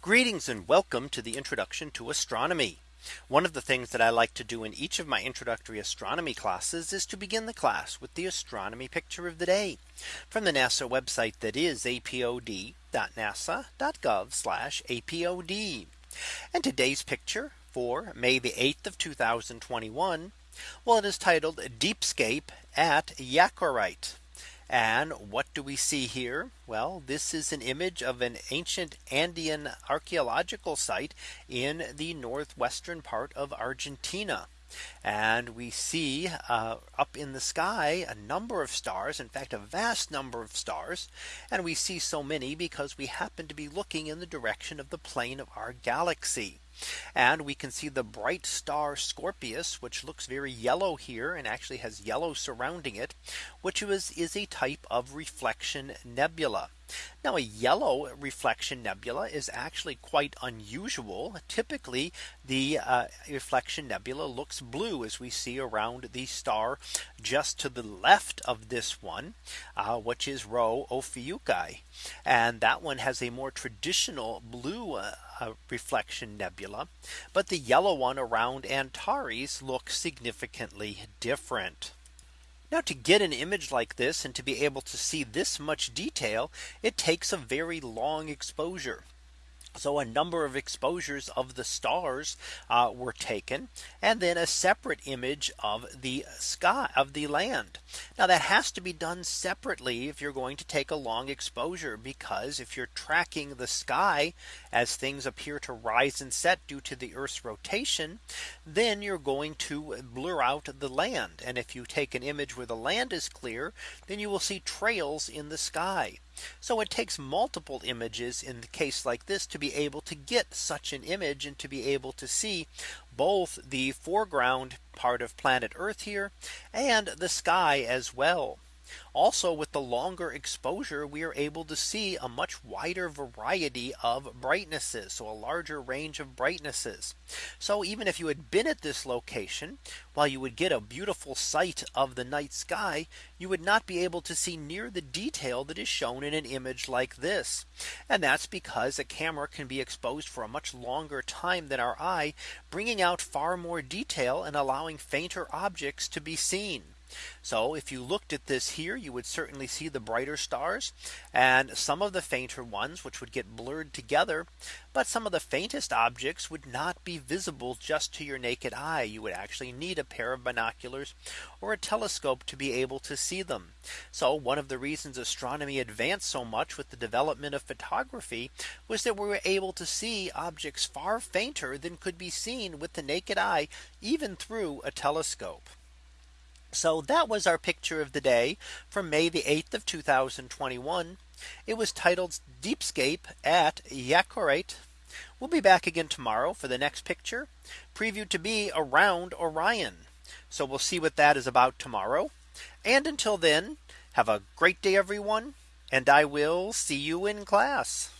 Greetings and welcome to the introduction to astronomy. One of the things that I like to do in each of my introductory astronomy classes is to begin the class with the astronomy picture of the day from the NASA website that is apod.nasa.gov apod. And today's picture for May the 8th of 2021. Well, it is titled Deepscape at Yacoraite. And what do we see here? Well, this is an image of an ancient Andean archaeological site in the northwestern part of Argentina. And we see uh, up in the sky a number of stars, in fact, a vast number of stars. And we see so many because we happen to be looking in the direction of the plane of our galaxy. And we can see the bright star Scorpius, which looks very yellow here and actually has yellow surrounding it, which is, is a type of reflection nebula. Now a yellow reflection nebula is actually quite unusual. Typically the uh, reflection nebula looks blue as we see around the star just to the left of this one, uh, which is Rho Ophiuchi. And that one has a more traditional blue uh, uh reflection nebula. But the yellow one around Antares looks significantly different. Now to get an image like this and to be able to see this much detail, it takes a very long exposure. So a number of exposures of the stars uh, were taken and then a separate image of the sky of the land. Now that has to be done separately if you're going to take a long exposure because if you're tracking the sky as things appear to rise and set due to the Earth's rotation, then you're going to blur out the land. And if you take an image where the land is clear, then you will see trails in the sky. So it takes multiple images in the case like this to be able to get such an image and to be able to see both the foreground part of planet Earth here and the sky as well. Also with the longer exposure we are able to see a much wider variety of brightnesses. So a larger range of brightnesses. So even if you had been at this location, while you would get a beautiful sight of the night sky, you would not be able to see near the detail that is shown in an image like this. And that's because a camera can be exposed for a much longer time than our eye, bringing out far more detail and allowing fainter objects to be seen. So if you looked at this here, you would certainly see the brighter stars and some of the fainter ones which would get blurred together. But some of the faintest objects would not be visible just to your naked eye. You would actually need a pair of binoculars or a telescope to be able to see them. So one of the reasons astronomy advanced so much with the development of photography was that we were able to see objects far fainter than could be seen with the naked eye, even through a telescope. So that was our picture of the day from May the 8th of 2021. It was titled Deepscape at Yacoraite. We'll be back again tomorrow for the next picture previewed to be around Orion. So we'll see what that is about tomorrow. And until then, have a great day, everyone. And I will see you in class.